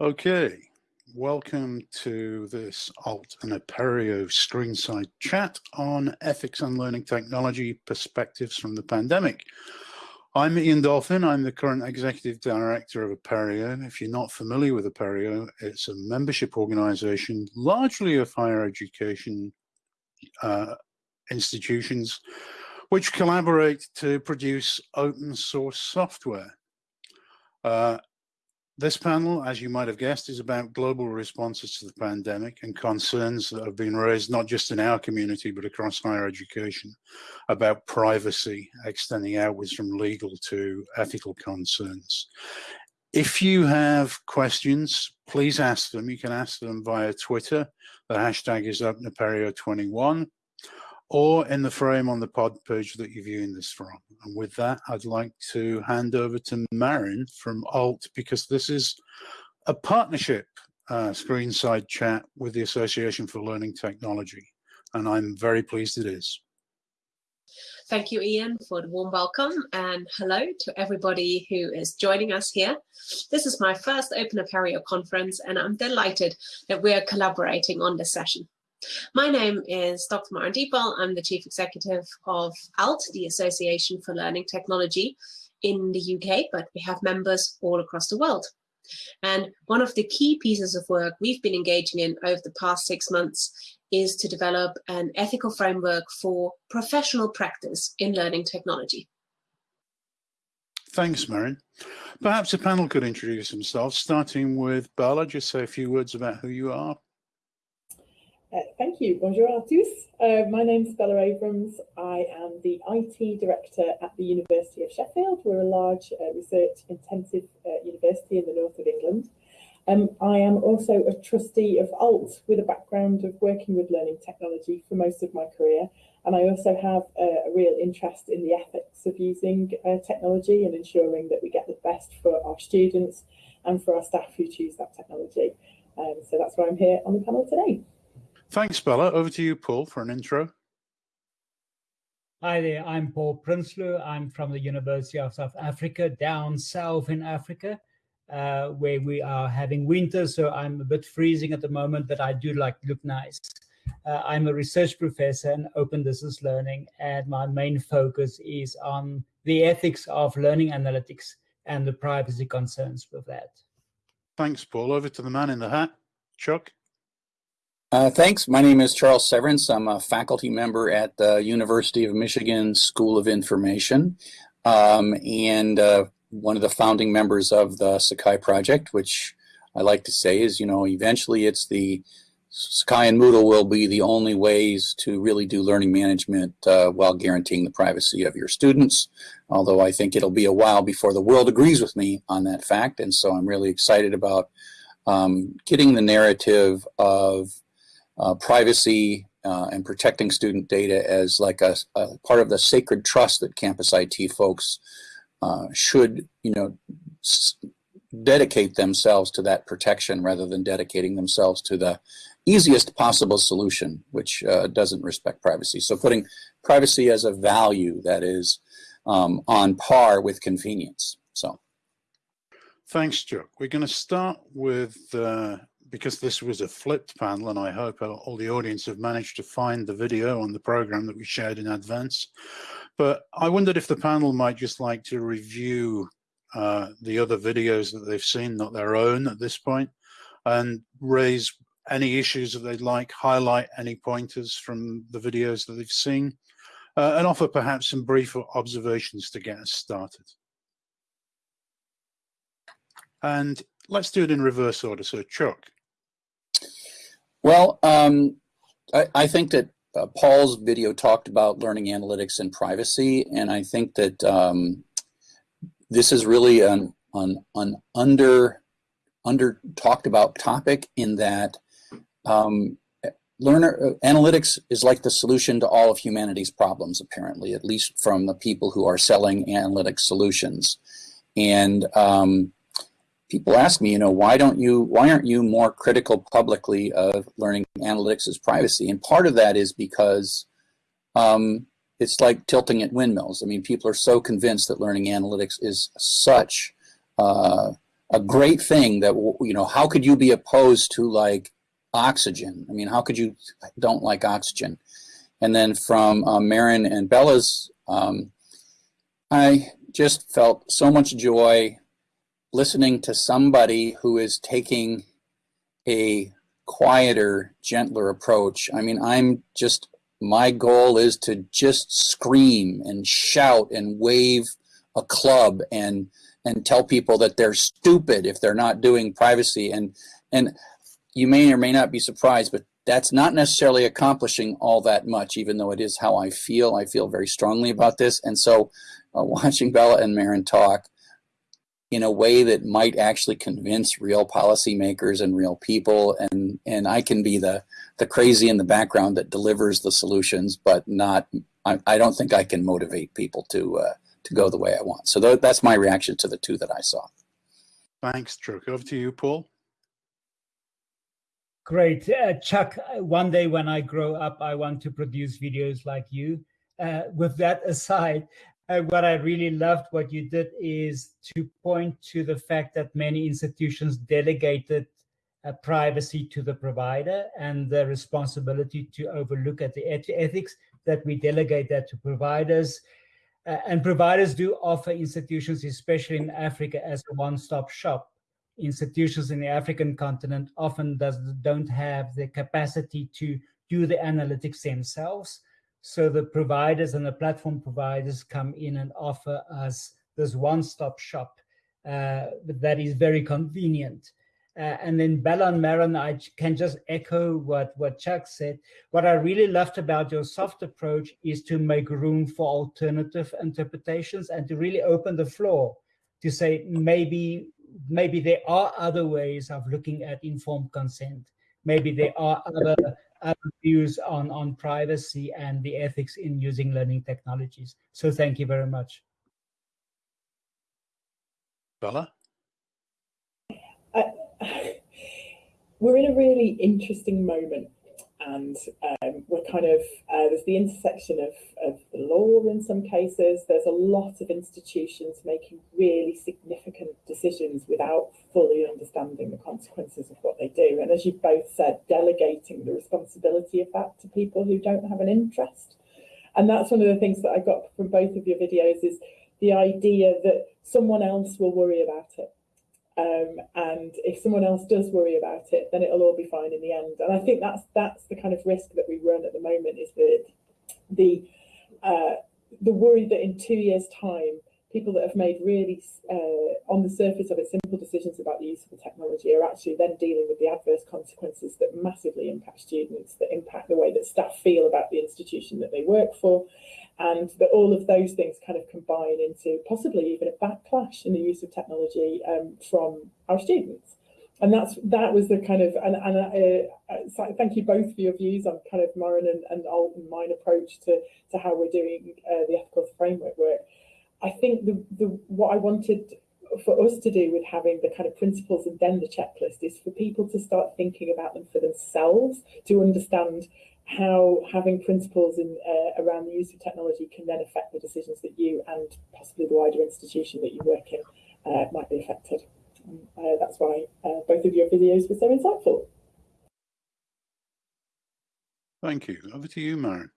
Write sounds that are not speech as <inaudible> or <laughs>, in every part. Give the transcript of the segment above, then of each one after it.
Okay, welcome to this Alt and Apereo screenside chat on ethics and learning technology perspectives from the pandemic. I'm Ian Dolphin, I'm the current executive director of Apereo. If you're not familiar with Apereo, it's a membership organization largely of higher education uh, institutions which collaborate to produce open source software. Uh, this panel, as you might have guessed, is about global responses to the pandemic and concerns that have been raised not just in our community, but across higher education about privacy, extending outwards from legal to ethical concerns. If you have questions, please ask them. You can ask them via Twitter. The hashtag is OpenApereo21 or in the frame on the pod page that you're viewing this from. And with that, I'd like to hand over to Maren from Alt because this is a partnership uh, screen side chat with the Association for Learning Technology. And I'm very pleased it is. Thank you, Ian, for the warm welcome and hello to everybody who is joining us here. This is my first Open Apereo conference and I'm delighted that we're collaborating on this session. My name is Dr. Maren Deepwell. I'm the Chief Executive of ALT, the Association for Learning Technology in the UK, but we have members all across the world. And one of the key pieces of work we've been engaging in over the past six months is to develop an ethical framework for professional practice in learning technology. Thanks, Maren. Perhaps the panel could introduce themselves, starting with Bella. Just say a few words about who you are. Uh, thank you. Bonjour à tous. Uh, my name is Bella Abrams. I am the IT director at the University of Sheffield. We're a large uh, research intensive uh, university in the north of England. Um, I am also a trustee of ALT with a background of working with learning technology for most of my career. And I also have a, a real interest in the ethics of using uh, technology and ensuring that we get the best for our students and for our staff who choose that technology. Um, so that's why I'm here on the panel today. Thanks, Bella. Over to you, Paul, for an intro. Hi there, I'm Paul Prinsloo. I'm from the University of South Africa, down south in Africa, uh, where we are having winter, so I'm a bit freezing at the moment, but I do like look nice. Uh, I'm a research professor in open distance learning, and my main focus is on the ethics of learning analytics and the privacy concerns with that. Thanks, Paul. Over to the man in the hat, Chuck. Uh, thanks. My name is Charles Severance. I'm a faculty member at the University of Michigan School of Information um, and uh, one of the founding members of the Sakai project, which I like to say is, you know, eventually it's the Sakai and Moodle will be the only ways to really do learning management uh, while guaranteeing the privacy of your students. Although I think it'll be a while before the world agrees with me on that fact. And so I'm really excited about um, getting the narrative of uh, privacy uh, and protecting student data as like a, a, part of the sacred trust that campus IT folks uh, should, you know, dedicate themselves to that protection rather than dedicating themselves to the easiest possible solution, which uh, doesn't respect privacy. So putting privacy as a value that is um, on par with convenience. So. Thanks, Chuck. We're going to start with uh, because this was a flipped panel and I hope all the audience have managed to find the video on the program that we shared in advance. But I wondered if the panel might just like to review uh, the other videos that they've seen, not their own at this point, and raise any issues that they'd like, highlight any pointers from the videos that they've seen, uh, and offer perhaps some brief observations to get us started. And let's do it in reverse order. So Chuck, well, um, I, I, think that uh, Paul's video talked about learning analytics and privacy, and I think that um, this is really an, an, an, under under talked about topic in that um, learner uh, analytics is like the solution to all of humanity's problems, apparently, at least from the people who are selling analytic solutions. And um, people ask me, you know, why don't you, why aren't you more critical publicly of learning analytics as privacy? And part of that is because um, it's like tilting at windmills. I mean, people are so convinced that learning analytics is such uh, a great thing that, you know, how could you be opposed to like oxygen? I mean, how could you don't like oxygen? And then from uh, Maren and Bella's, um, I just felt so much joy listening to somebody who is taking a quieter, gentler approach. I mean, I'm just, my goal is to just scream and shout and wave a club and and tell people that they're stupid if they're not doing privacy. And and you may or may not be surprised but that's not necessarily accomplishing all that much even though it is how I feel. I feel very strongly about this. And so uh, <laughs> watching Bella and Maren talk in a way that might actually convince real policymakers and real people and and I can be the the crazy in the background that delivers the solutions but not I, I don't think I can motivate people to uh, to go the way I want. So th that's my reaction to the two that I saw. Thanks Chuck over to you Paul. Great. Uh, Chuck one day when I grow up I want to produce videos like you. Uh, with that aside uh, what I really loved what you did is to point to the fact that many institutions delegated uh, privacy to the provider and the responsibility to overlook at the eth ethics that we delegate that to providers. Uh, and providers do offer institutions, especially in Africa, as a one-stop shop. Institutions in the African continent often does, don't have the capacity to do the analytics themselves. So the providers and the platform providers come in and offer us this one-stop shop uh, that is very convenient. Uh, and then Bella and Maren, I can just echo what, what Chuck said. What I really loved about your soft approach is to make room for alternative interpretations and to really open the floor to say maybe maybe there are other ways of looking at informed consent. Maybe there are other views on, on privacy and the ethics in using learning technologies. So thank you very much. Bella? Uh, <laughs> we're in a really interesting moment and um, we're kind of uh, there's the intersection of, of the law in some cases. There's a lot of institutions making really significant decisions without fully understanding the consequences of what they do. And as you both said delegating the responsibility of that to people who don't have an interest. And that's one of the things that i got from both of your videos is the idea that someone else will worry about it um, and if someone else does worry about it, then it'll all be fine in the end. And I think that's that's the kind of risk that we run at the moment is that the uh, the worry that in two years' time, people that have made really uh, on the surface of it simple decisions about the use of the technology are actually then dealing with the adverse consequences that massively impact students, that impact the way that staff feel about the institution that they work for, and that all of those things kind of combine into possibly even a backlash in the use of technology um, from our students. And that's that was the kind of and, and uh, uh, thank you both for your views on kind of Maren and, and Alt and mine approach to to how we're doing uh, the ethical framework work. I think the the what I wanted for us to do with having the kind of principles and then the checklist is for people to start thinking about them for themselves to understand how having principles in, uh, around the use of technology can then affect the decisions that you and possibly the wider institution that you work in uh, might be affected. Um, uh, that's why uh, both of your videos were so insightful. Thank you. Over to you, Maren.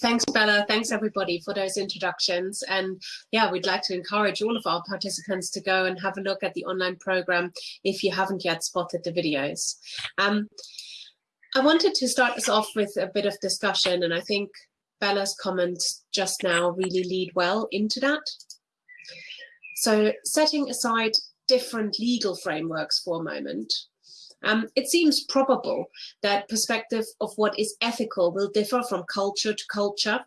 Thanks, Bella. Thanks, everybody, for those introductions. And yeah, we'd like to encourage all of our participants to go and have a look at the online program if you haven't yet spotted the videos. Um, I wanted to start us off with a bit of discussion, and I think Bella's comments just now really lead well into that. So setting aside different legal frameworks for a moment, um, it seems probable that perspective of what is ethical will differ from culture to culture.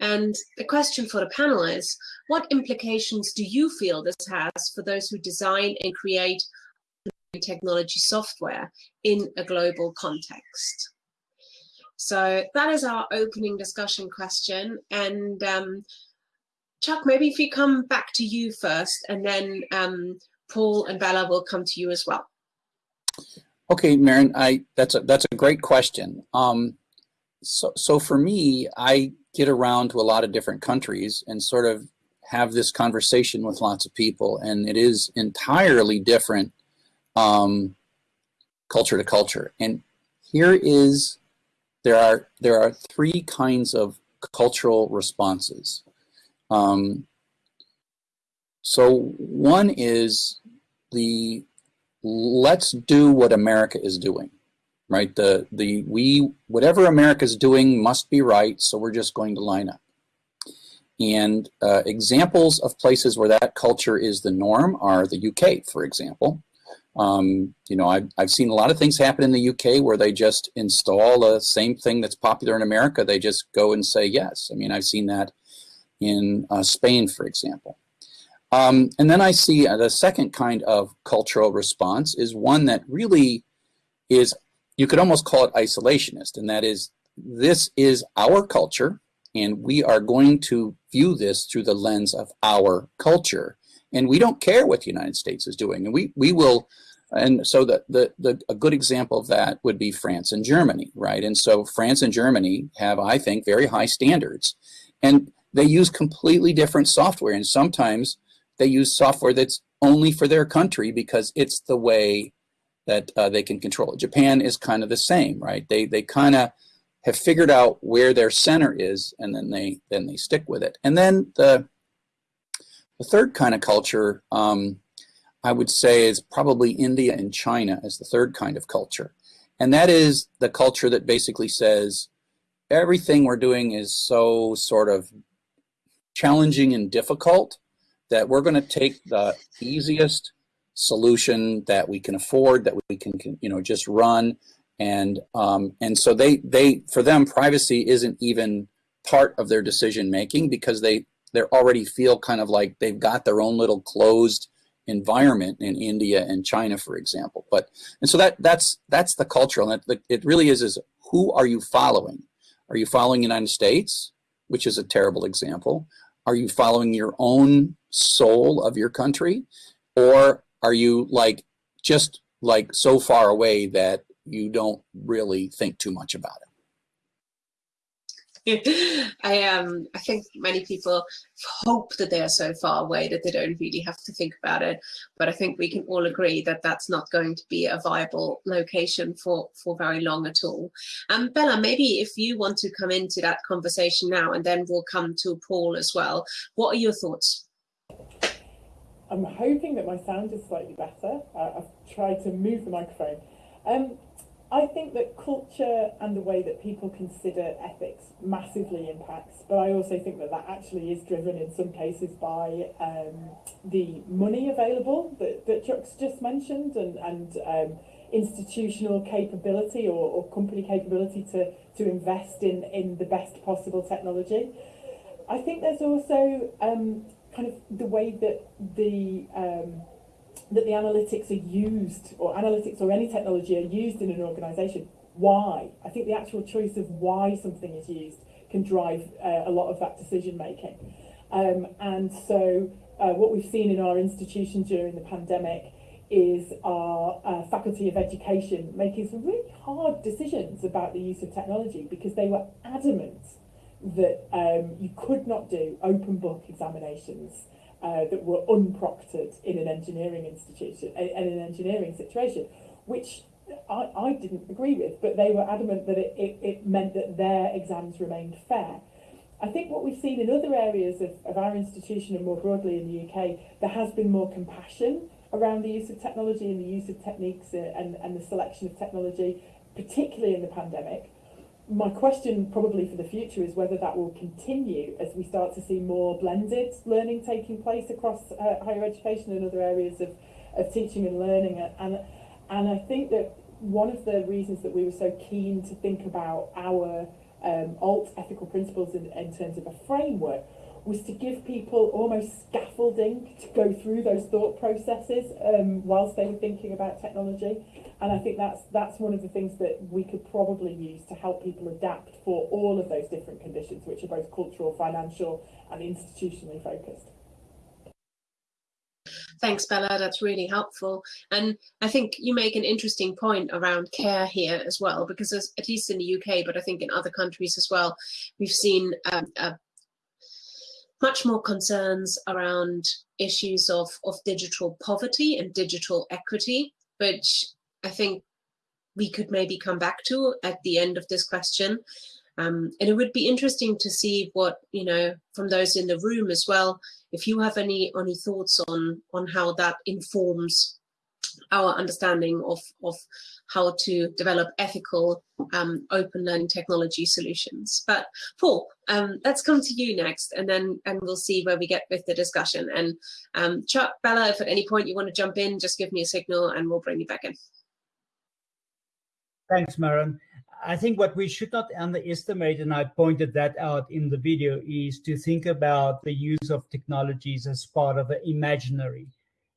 And the question for the panel is, what implications do you feel this has for those who design and create technology software in a global context. So that is our opening discussion question. And um, Chuck, maybe if we come back to you first, and then um, Paul and Bella will come to you as well. Okay, Maren, I that's a that's a great question. Um, so so for me, I get around to a lot of different countries and sort of have this conversation with lots of people, and it is entirely different um, culture to culture. And here is there are there are three kinds of cultural responses. Um, so one is the let's do what America is doing, right? The the we whatever America is doing must be right, so we're just going to line up. And uh, examples of places where that culture is the norm are the UK, for example. Um, you know, I've, I've seen a lot of things happen in the UK where they just install the same thing that's popular in America. They just go and say yes. I mean, I've seen that in uh, Spain, for example. Um, and then I see uh, the second kind of cultural response is one that really is, you could almost call it isolationist, and that is, this is our culture, and we are going to view this through the lens of our culture. And we don't care what the United States is doing. And we, we will, and so the, the, the, a good example of that would be France and Germany, right? And so France and Germany have, I think, very high standards. And they use completely different software. And sometimes they use software that's only for their country because it's the way that uh, they can control it. Japan is kind of the same, right? They, they kind of have figured out where their center is and then they then they stick with it. And then the the third kind of culture um, I would say is probably India and China as the third kind of culture. And that is the culture that basically says everything we're doing is so sort of challenging and difficult that we're going to take the easiest solution that we can afford, that we can, you know, just run and um, and so they they for them privacy isn't even part of their decision making because they they already feel kind of like they've got their own little closed environment in India and China, for example. But and so that that's that's the cultural. And it, it really is is who are you following? Are you following the United States, which is a terrible example? Are you following your own soul of your country, or are you like just like so far away that you don't really think too much about it. <laughs> I um I think many people hope that they are so far away that they don't really have to think about it. But I think we can all agree that that's not going to be a viable location for for very long at all. Um, Bella, maybe if you want to come into that conversation now, and then we'll come to Paul as well. What are your thoughts? I'm hoping that my sound is slightly better. Uh, I've tried to move the microphone. Um, I think that culture and the way that people consider ethics massively impacts, but I also think that that actually is driven in some cases by um, the money available that, that Chuck's just mentioned and, and um, institutional capability or, or company capability to, to invest in, in the best possible technology. I think there's also um, kind of the way that the um, that the analytics are used, or analytics or any technology are used in an organization. Why? I think the actual choice of why something is used can drive uh, a lot of that decision making. Um, and so uh, what we've seen in our institution during the pandemic is our uh, faculty of education making some really hard decisions about the use of technology because they were adamant that um, you could not do open book examinations uh, that were unproctored in an engineering institution, in an engineering situation, which I, I didn't agree with, but they were adamant that it, it, it meant that their exams remained fair. I think what we've seen in other areas of, of our institution and more broadly in the UK, there has been more compassion around the use of technology and the use of techniques uh, and, and the selection of technology, particularly in the pandemic my question probably for the future is whether that will continue as we start to see more blended learning taking place across uh, higher education and other areas of, of teaching and learning. And, and I think that one of the reasons that we were so keen to think about our um, alt ethical principles in, in terms of a framework was to give people almost scaffolding to go through those thought processes um, whilst they were thinking about technology. And I think that's that's one of the things that we could probably use to help people adapt for all of those different conditions, which are both cultural, financial, and institutionally focused. Thanks, Bella. That's really helpful. And I think you make an interesting point around care here as well, because at least in the UK, but I think in other countries as well, we've seen um, a much more concerns around issues of, of digital poverty and digital equity, which I think we could maybe come back to at the end of this question. Um, and it would be interesting to see what, you know, from those in the room as well, if you have any, any thoughts on, on how that informs our understanding of, of how to develop ethical um, open learning technology solutions. But Paul, um, let's come to you next and then and we'll see where we get with the discussion. And um, Chuck, Bella, if at any point you want to jump in, just give me a signal and we'll bring you back in. Thanks, Maren. I think what we should not underestimate, and I pointed that out in the video, is to think about the use of technologies as part of the imaginary.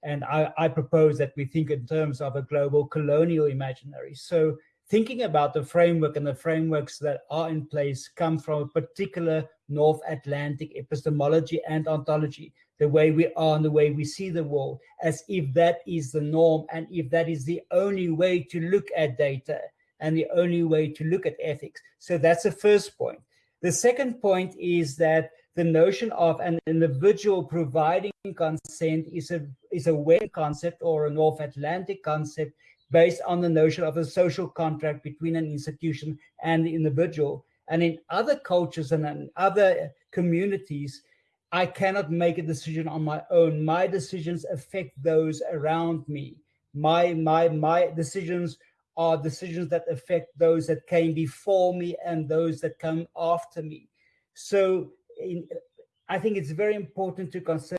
And I, I, propose that we think in terms of a global colonial imaginary. So thinking about the framework and the frameworks that are in place come from a particular North Atlantic epistemology and ontology, the way we are and the way we see the world, as if that is the norm and if that is the only way to look at data and the only way to look at ethics. So that's the first point. The second point is that the notion of an individual providing consent is a is a Western concept or a North Atlantic concept based on the notion of a social contract between an institution and the individual. And in other cultures and in other communities, I cannot make a decision on my own. My decisions affect those around me. My my my decisions are decisions that affect those that came before me and those that come after me. So in, I think it's very important to consider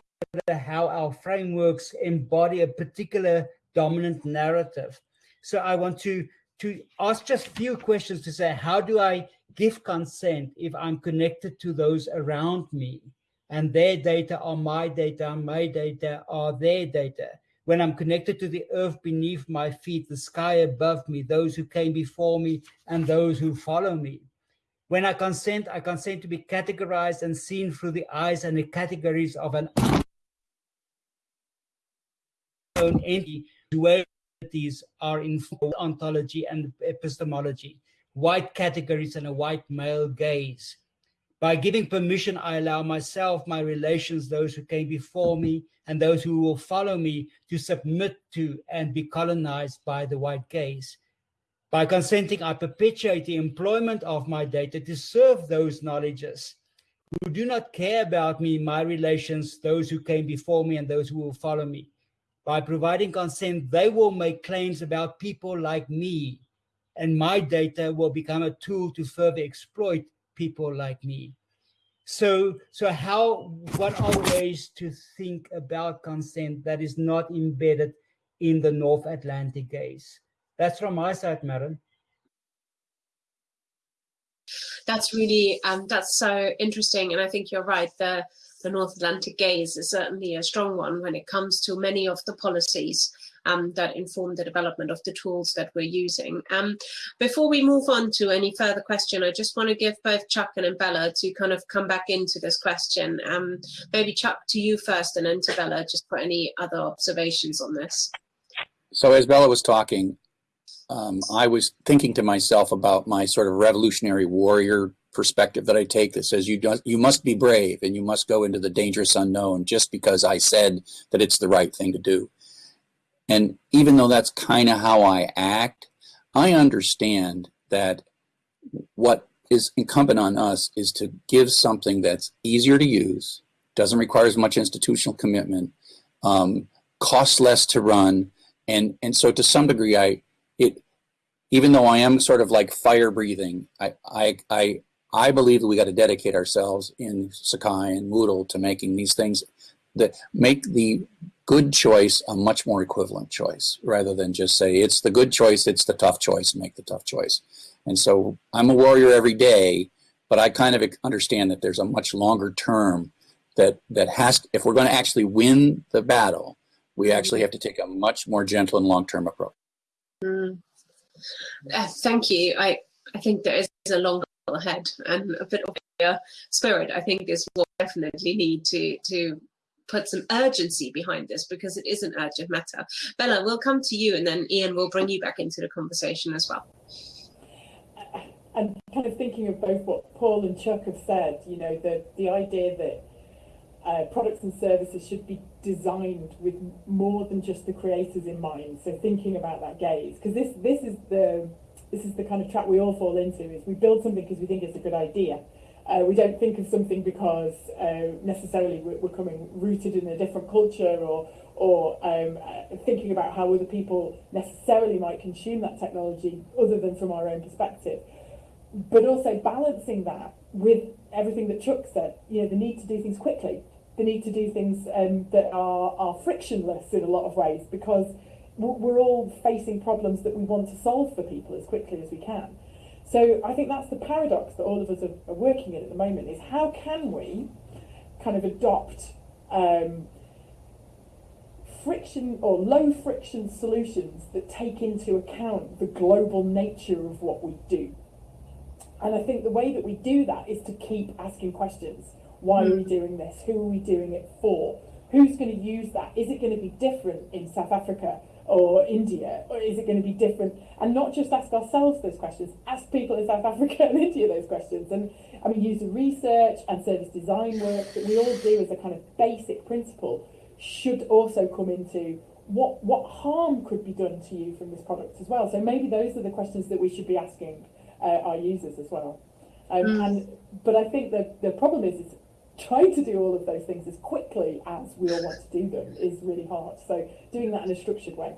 how our frameworks embody a particular dominant narrative. So I want to, to ask just a few questions to say, how do I give consent if I'm connected to those around me? And their data are my data, my data are their data when I'm connected to the earth beneath my feet, the sky above me, those who came before me, and those who follow me. When I consent, I consent to be categorized and seen through the eyes and the categories of an own entity. Dualities are in ontology and epistemology, white categories and a white male gaze. By giving permission, I allow myself, my relations, those who came before me, and those who will follow me to submit to and be colonized by the white gaze. By consenting, I perpetuate the employment of my data to serve those knowledges who do not care about me, my relations, those who came before me and those who will follow me. By providing consent, they will make claims about people like me, and my data will become a tool to further exploit people like me. So, so how, what are ways to think about consent that is not embedded in the North Atlantic gaze? That's from my side, Maren. That's really, um, that's so interesting. And I think you're right. The, the North Atlantic gaze is certainly a strong one when it comes to many of the policies um, that inform the development of the tools that we're using. Um, before we move on to any further question, I just want to give both Chuck and Bella to kind of come back into this question. Um, maybe Chuck to you first and then to Bella, just for any other observations on this. So as Bella was talking, um, I was thinking to myself about my sort of revolutionary warrior perspective that I take that says you don't, you must be brave and you must go into the dangerous unknown just because I said that it's the right thing to do. And even though that's kind of how I act, I understand that what is incumbent on us is to give something that's easier to use, doesn't require as much institutional commitment, um, costs less to run, and and so to some degree, I it even though I am sort of like fire breathing, I I I I believe that we got to dedicate ourselves in Sakai and Moodle to making these things that make the good choice a much more equivalent choice rather than just say it's the good choice, it's the tough choice, make the tough choice. And so I'm a warrior every day, but I kind of understand that there's a much longer term that that has if we're going to actually win the battle, we actually have to take a much more gentle and long-term approach. Mm. Uh, thank you. I I think there is a long ahead and a bit of a spirit. I think is what we definitely need to to put some urgency behind this because it is an urgent matter. Bella, we'll come to you and then Ian will bring you back into the conversation as well. I'm kind of thinking of both what Paul and Chuck have said, you know, the, the idea that uh, products and services should be designed with more than just the creators in mind. So thinking about that gaze, because this this is the this is the kind of trap we all fall into: is we build something because we think it's a good idea. Uh, we don't think of something because uh, necessarily we're, we're, coming rooted in a different culture or or um, uh, thinking about how other people necessarily might consume that technology other than from our own perspective. But also balancing that with everything that Chuck said, you know, the need to do things quickly the need to do things um, that are, are frictionless in a lot of ways because we're all facing problems that we want to solve for people as quickly as we can. So I think that's the paradox that all of us are, are working in at the moment is how can we kind of adopt um, friction or low friction solutions that take into account the global nature of what we do. And I think the way that we do that is to keep asking questions. Why are we doing this? Who are we doing it for? Who's going to use that? Is it going to be different in South Africa or India? Or is it going to be different? And not just ask ourselves those questions, ask people in South <laughs> Africa and India those questions. And I mean, user research and service design work that we all do as a kind of basic principle should also come into what what harm could be done to you from this product as well. So maybe those are the questions that we should be asking uh, our users as well. Um, mm. And but I think the the problem is, is trying to do all of those things as quickly as we all want to do them is really hard. So doing that in a structured way.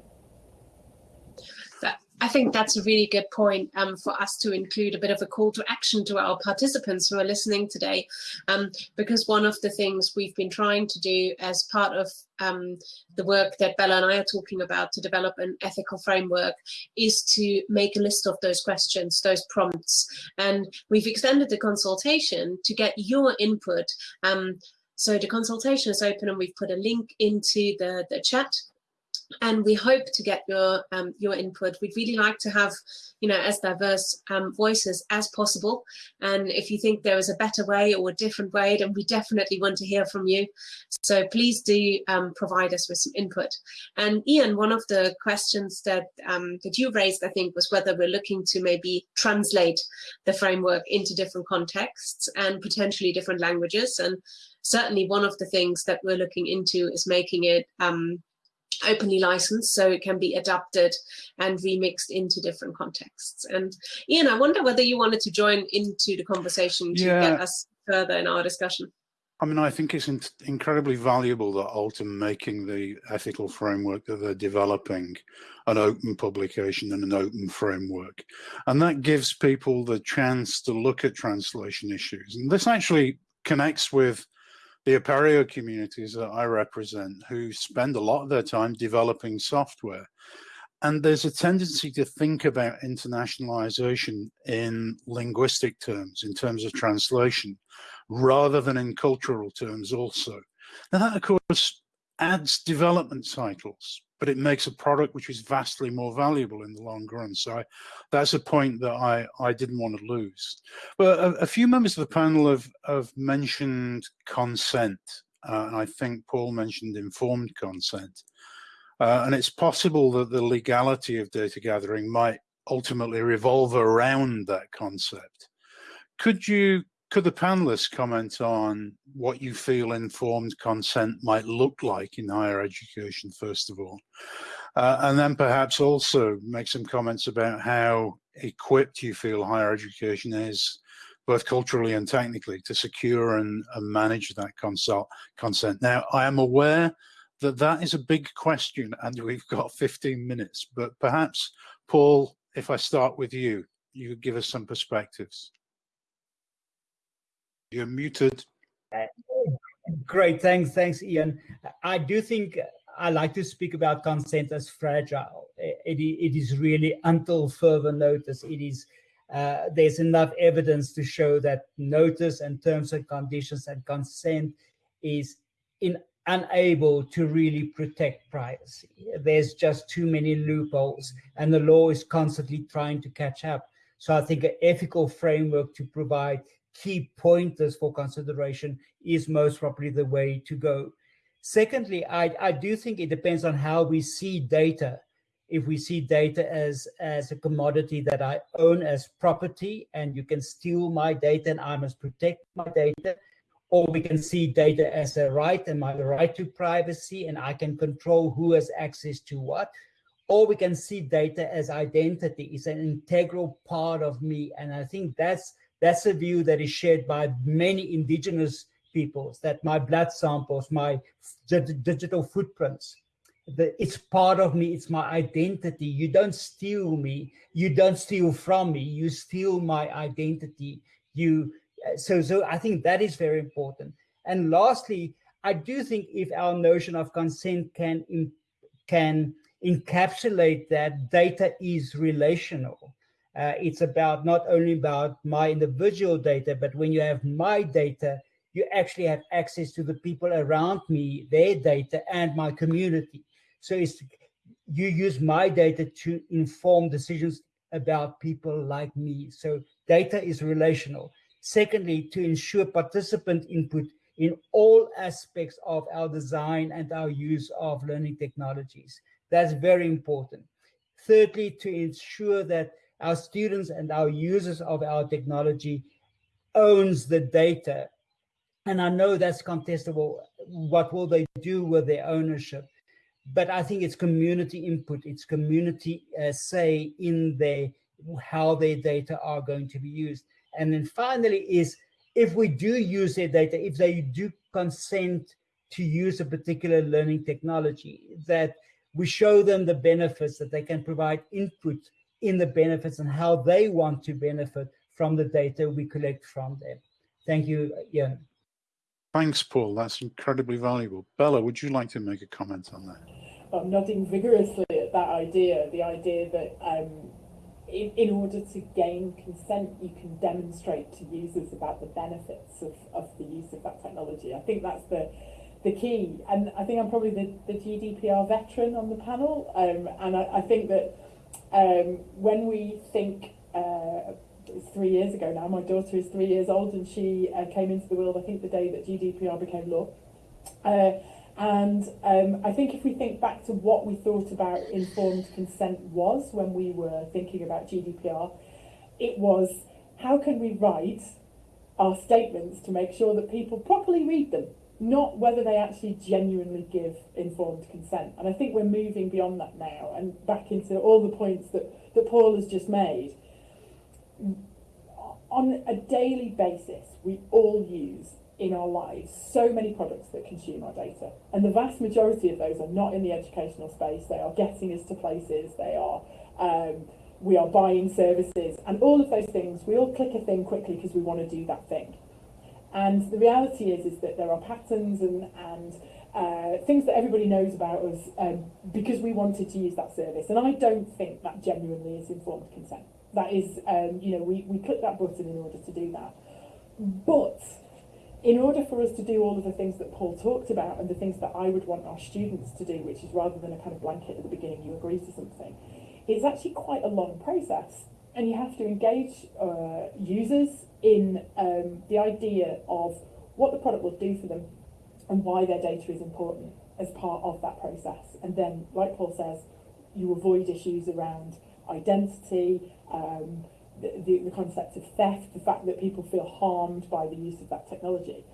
I think that's a really good point um, for us to include a bit of a call to action to our participants who are listening today, um, because one of the things we've been trying to do as part of um, the work that Bella and I are talking about to develop an ethical framework is to make a list of those questions, those prompts. And we've extended the consultation to get your input. Um, so the consultation is open and we've put a link into the, the chat and we hope to get your um, your input. We'd really like to have, you know, as diverse um, voices as possible. And if you think there is a better way or a different way, then we definitely want to hear from you. So please do um, provide us with some input. And Ian, one of the questions that um, that you raised, I think, was whether we're looking to maybe translate the framework into different contexts and potentially different languages. And certainly one of the things that we're looking into is making it um, openly licensed so it can be adapted and remixed into different contexts. And Ian, I wonder whether you wanted to join into the conversation to yeah. get us further in our discussion. I mean, I think it's in incredibly valuable that Altum making the ethical framework that they're developing an open publication and an open framework. And that gives people the chance to look at translation issues. And this actually connects with the Apereo communities that I represent who spend a lot of their time developing software. And there's a tendency to think about internationalization in linguistic terms, in terms of translation, rather than in cultural terms also. Now that, of course, adds development cycles but it makes a product which is vastly more valuable in the long run. So I, that's a point that I, I didn't want to lose. But a, a few members of the panel have, have mentioned consent. Uh, and I think Paul mentioned informed consent. Uh, and it's possible that the legality of data gathering might ultimately revolve around that concept. Could you could the panelists comment on what you feel informed consent might look like in higher education, first of all? Uh, and then perhaps also make some comments about how equipped you feel higher education is, both culturally and technically, to secure and, and manage that consult, consent. Now, I am aware that that is a big question and we've got 15 minutes, but perhaps, Paul, if I start with you, you could give us some perspectives. You're muted. Great, thanks, thanks, Ian. I do think I like to speak about consent as fragile. It, it is really until further notice. It is uh, there's enough evidence to show that notice and terms and conditions and consent is in unable to really protect privacy. There's just too many loopholes, and the law is constantly trying to catch up. So I think an ethical framework to provide key pointers for consideration is most probably the way to go. Secondly, I, I do think it depends on how we see data. If we see data as, as a commodity that I own as property and you can steal my data and I must protect my data, or we can see data as a right and my right to privacy, and I can control who has access to what. Or we can see data as identity, it's an integral part of me. And I think that's that's a view that is shared by many indigenous peoples, that my blood samples, my digital footprints, that it's part of me, it's my identity. You don't steal me, you don't steal from me, you steal my identity. You uh, so so I think that is very important. And lastly, I do think if our notion of consent can can encapsulate that data is relational. Uh, it's about not only about my individual data, but when you have my data, you actually have access to the people around me, their data, and my community. So it's you use my data to inform decisions about people like me. So data is relational. Secondly, to ensure participant input in all aspects of our design and our use of learning technologies. That's very important. Thirdly, to ensure that our students and our users of our technology owns the data. And I know that's contestable. What will they do with their ownership? But I think it's community input, it's community uh, say in their how their data are going to be used. And then finally is if we do use their data, if they do consent to use a particular learning technology, that we show them the benefits, that they can provide input in the benefits and how they want to benefit from the data we collect from them. Thank you, Ian. Thanks, Paul. That's incredibly valuable. Bella, would you like to make a comment on that? I'm nodding vigorously at that idea, the idea that um, in, in order to gain consent, you can demonstrate to users about the benefits of, of the use of that technology. I think that's the the key. And I think I'm probably the, the GDPR veteran on the panel. Um, and I, I think that um, when we think, uh, three years ago now, my daughter is three years old and she uh, came into the world, I think, the day that GDPR became law. Uh, and um, I think if we think back to what we thought about informed consent was when we were thinking about GDPR, it was how can we write our statements to make sure that people properly read them, not whether they actually genuinely give informed consent. And I think we're moving beyond that now and back into all the points that, that Paul has just made. On a daily basis, we all use in our lives so many products that consume our data. And the vast majority of those are not in the educational space. They are getting us to places, they are, um, we are buying services, and all of those things, we all click a thing quickly because we want to do that thing. And the reality is, is that there are patterns and, and uh, things that everybody knows about us um, because we wanted to use that service. And I don't think that genuinely is informed consent. That is, um, you know, we, we click that button in order to do that. But in order for us to do all of the things that Paul talked about and the things that I would want our students to do, which is rather than a kind of blanket at the beginning, you agree to something, it's actually quite a long process. And you have to engage uh, users in um, the idea of what the product will do for them and why their data is important as part of that process. And then, like Paul says, you avoid issues around identity, um, the, the, concept of theft, the fact that people feel harmed by the use of that technology.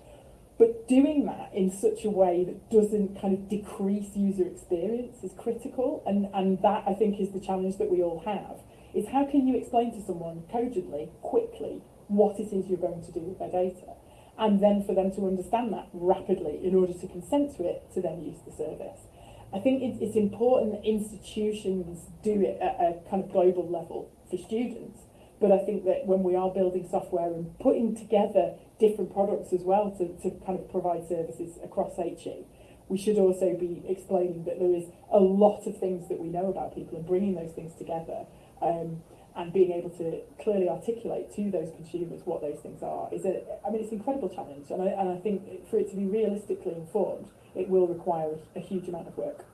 But doing that in such a way that doesn't kind of decrease user experience is critical. And, and that, I think, is the challenge that we all have, is how can you explain to someone cogently, quickly, what it is you're going to do with their data? And then for them to understand that rapidly in order to consent to it, to then use the service. I think it's important that institutions do it at a kind of global level for students but I think that when we are building software and putting together different products as well to, to kind of provide services across HE, we should also be explaining that there is a lot of things that we know about people and bringing those things together um, and being able to clearly articulate to those consumers what those things are is a, I mean, it's an incredible challenge. And I, and I think for it to be realistically informed, it will require a, a huge amount of work.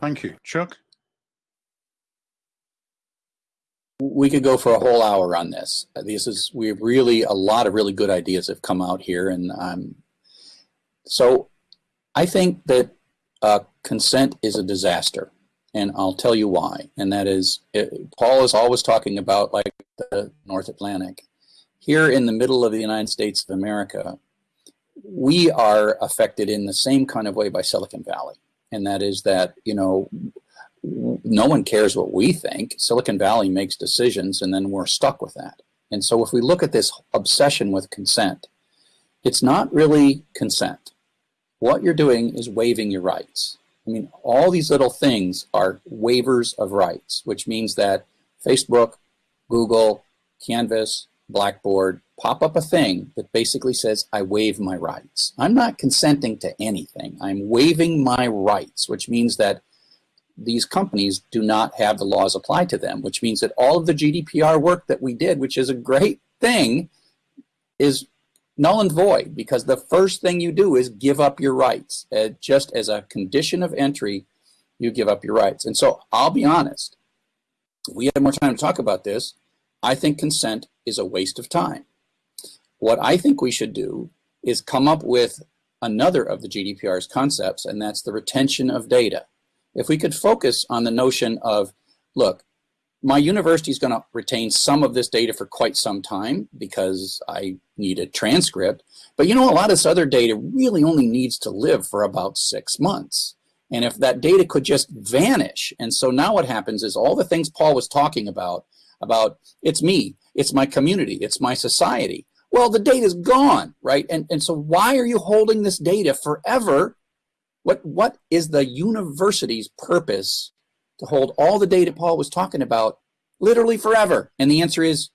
Thank you. Chuck? we could go for a whole hour on this. This is we really a lot of really good ideas have come out here, and um, so I think that uh, consent is a disaster, and I'll tell you why. And that is, it, Paul is always talking about like the North Atlantic. Here in the middle of the United States of America, we are affected in the same kind of way by Silicon Valley. And that is that, you know, no one cares what we think. Silicon Valley makes decisions and then we're stuck with that. And so if we look at this obsession with consent, it's not really consent. What you're doing is waiving your rights. I mean, all these little things are waivers of rights, which means that Facebook, Google, Canvas, Blackboard pop up a thing that basically says, I waive my rights. I'm not consenting to anything. I'm waiving my rights, which means that these companies do not have the laws applied to them, which means that all of the GDPR work that we did, which is a great thing, is null and void because the first thing you do is give up your rights. Uh, just as a condition of entry, you give up your rights. And so I'll be honest, we have more time to talk about this. I think consent is a waste of time. What I think we should do is come up with another of the GDPR's concepts, and that's the retention of data. If we could focus on the notion of, look, my university is going to retain some of this data for quite some time because I need a transcript. But you know, a lot of this other data really only needs to live for about six months. And if that data could just vanish, and so now what happens is all the things Paul was talking about, about it's me, it's my community, it's my society. Well, the data is gone, right? And, and so why are you holding this data forever? What, what is the university's purpose to hold all the data Paul was talking about literally forever? And the answer is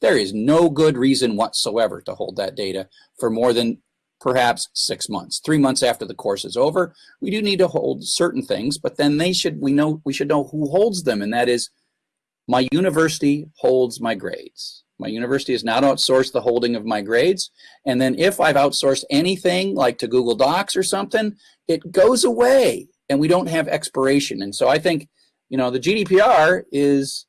there is no good reason whatsoever to hold that data for more than perhaps six months, three months after the course is over. We do need to hold certain things, but then they should, we know, we should know who holds them. And that is my university holds my grades. My university has now outsourced the holding of my grades. And then if I've outsourced anything like to Google Docs or something, it goes away and we don't have expiration. And so I think you know, the GDPR is,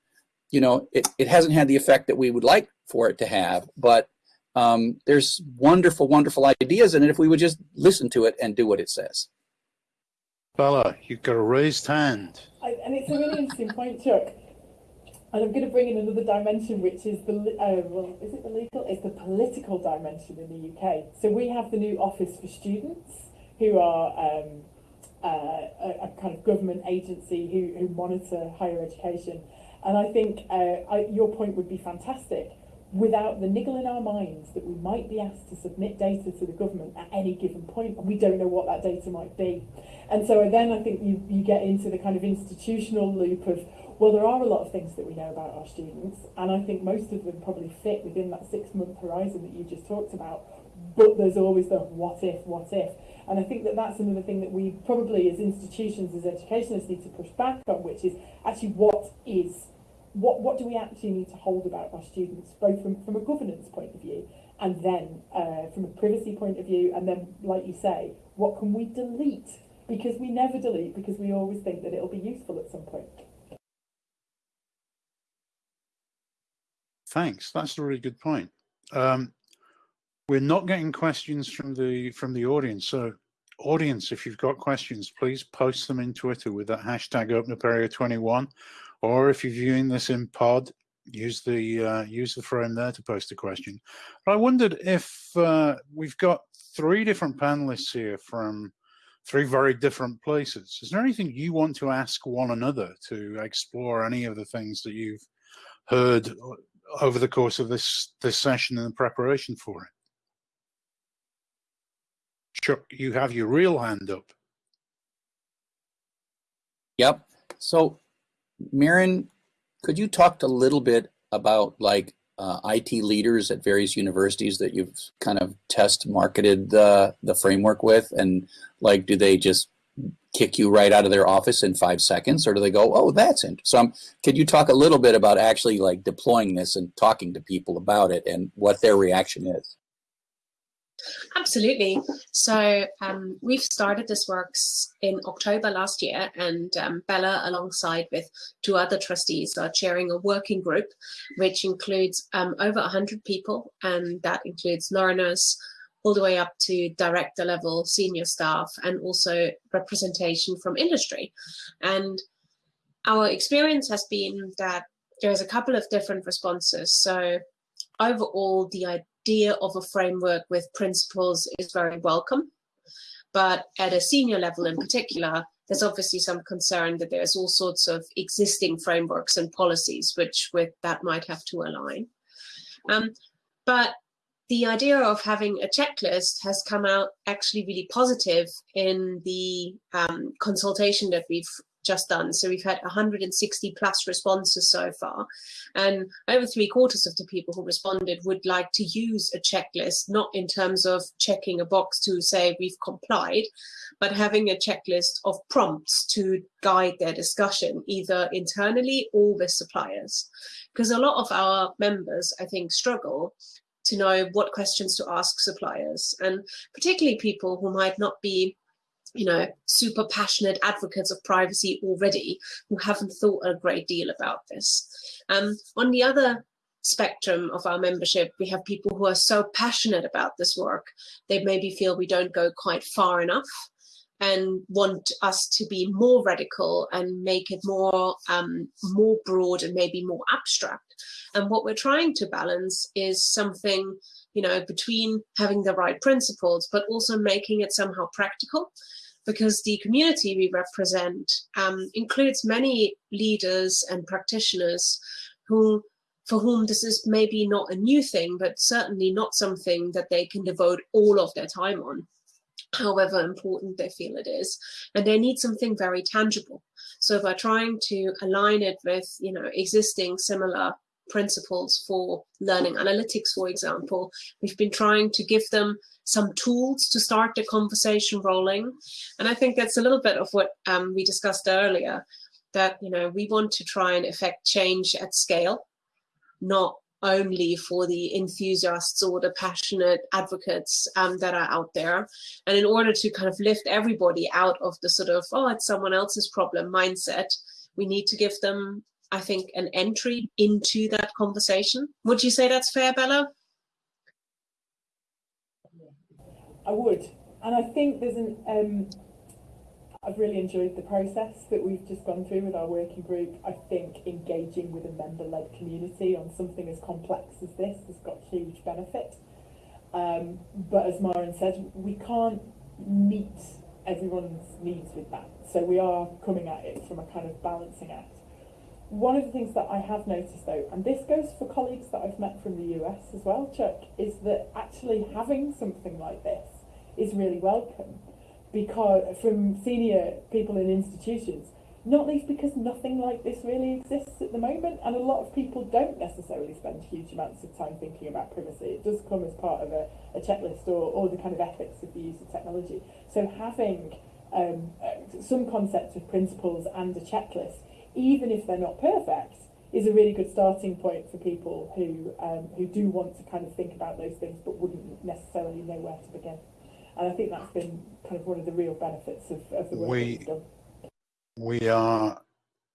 you know, it, it hasn't had the effect that we would like for it to have, but um, there's wonderful, wonderful ideas in it if we would just listen to it and do what it says. Bella, you've got a raised hand. I, and it's a really interesting point, Chuck. And I'm going to bring in another dimension, which is the, uh, well, is it the legal? It's the political dimension in the UK. So we have the new Office for Students, who are um, uh, a, a, kind of government agency who, who monitor higher education. And I think uh, I, your point would be fantastic. Without the niggle in our minds that we might be asked to submit data to the government at any given point, and we don't know what that data might be. And so then I think you, you get into the kind of institutional loop of, well, there are a lot of things that we know about our students, and I think most of them probably fit within that six month horizon that you just talked about. But there's always the what if, what if. And I think that that's another thing that we probably as institutions, as educationists need to push back on, which is actually what is, what, what do we actually need to hold about our students, both from, from a governance point of view and then uh, from a privacy point of view, and then, like you say, what can we delete? Because we never delete because we always think that it'll be useful at some point. Thanks. That's a really good point. Um, we're not getting questions from the from the audience. So audience, if you've got questions, please post them in Twitter with that hashtag OpenApereo21. Or if you're viewing this in pod, use the uh, use the frame there to post a question. But I wondered if uh, we've got three different panelists here from three very different places. Is there anything you want to ask one another to explore any of the things that you've heard over the course of this this session and the preparation for it? Chuck, you have your real hand up. Yep. So, Maren, could you talk a little bit about like uh, IT leaders at various universities that you've kind of test marketed the the framework with, and like, do they just kick you right out of their office in five seconds, or do they go, "Oh, that's interesting"? So, um, could you talk a little bit about actually like deploying this and talking to people about it and what their reaction is? Absolutely. So um, we've started this works in October last year, and um, Bella, alongside with two other trustees, are chairing a working group, which includes um, over 100 people, and that includes learners all the way up to director level, senior staff, and also representation from industry. And our experience has been that there's a couple of different responses. So overall, the idea of a framework with principles is very welcome. But at a senior level in particular, there's obviously some concern that there's all sorts of existing frameworks and policies which with that might have to align. Um, but the idea of having a checklist has come out actually really positive in the um, consultation that we've just done. So we've had 160 plus responses so far. And over three quarters of the people who responded would like to use a checklist, not in terms of checking a box to say we've complied, but having a checklist of prompts to guide their discussion, either internally or with suppliers. Because a lot of our members, I think, struggle to know what questions to ask suppliers, and particularly people who might not be you know, super passionate advocates of privacy already who haven't thought a great deal about this. Um, on the other spectrum of our membership, we have people who are so passionate about this work, they maybe feel we don't go quite far enough and want us to be more radical and make it more um, more broad and maybe more abstract. And what we're trying to balance is something, you know, between having the right principles, but also making it somehow practical because the community we represent um, includes many leaders and practitioners who for whom this is maybe not a new thing, but certainly not something that they can devote all of their time on, however important they feel it is. And they need something very tangible. So by trying to align it with, you know, existing similar principles for learning analytics, for example, we've been trying to give them some tools to start the conversation rolling. And I think that's a little bit of what um, we discussed earlier, that, you know, we want to try and affect change at scale, not only for the enthusiasts or the passionate advocates um, that are out there. And in order to kind of lift everybody out of the sort of, oh, it's someone else's problem mindset, we need to give them, I think, an entry into that conversation. Would you say that's fair, Bella? I would. And I think there's an, um, I've really enjoyed the process that we've just gone through with our working group. I think engaging with a member-led community on something as complex as this has got huge benefit. Um, but as Maren said, we can't meet everyone's needs with that. So we are coming at it from a kind of balancing act. One of the things that I have noticed though, and this goes for colleagues that I've met from the US as well, Chuck, is that actually having something like this is really welcome because from senior people in institutions, not least because nothing like this really exists at the moment and a lot of people don't necessarily spend huge amounts of time thinking about privacy. It does come as part of a, a checklist or, or the kind of ethics of the use of technology. So having um, some concepts of principles and a checklist, even if they're not perfect, is a really good starting point for people who um, who do want to kind of think about those things but wouldn't necessarily know where to begin. And I think that's been kind of one of the real benefits of, of the work we, we've done. We are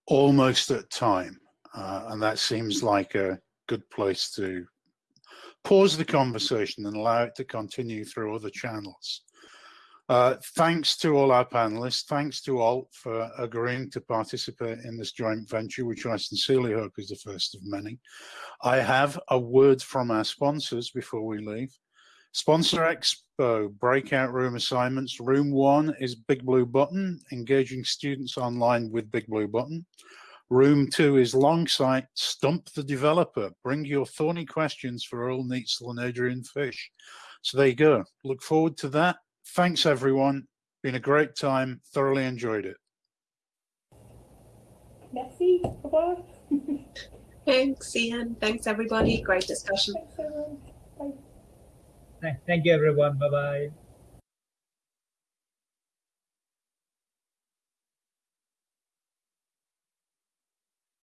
almost at time, uh, and that seems like a good place to pause the conversation and allow it to continue through other channels. Uh, thanks to all our panelists. Thanks to Alt for agreeing to participate in this joint venture, which I sincerely hope is the first of many. I have a word from our sponsors before we leave. Sponsor Expo breakout room assignments. Room one is Big Blue Button, engaging students online with Big Blue Button. Room two is Longsight, Stump the Developer. Bring your thorny questions for Earl Neitzel and Adrian Fish. So there you go. Look forward to that. Thanks, everyone. Been a great time. Thoroughly enjoyed it. Merci. Au <laughs> Thanks, Ian. Thanks, everybody. Great discussion. Thanks, everyone. Bye. Thank you, everyone. Bye-bye.